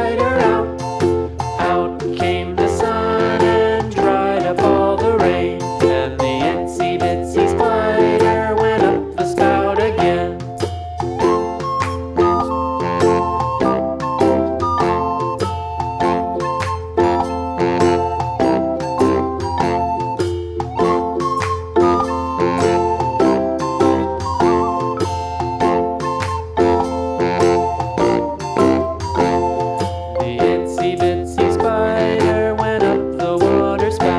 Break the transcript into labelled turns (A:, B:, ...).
A: Right out.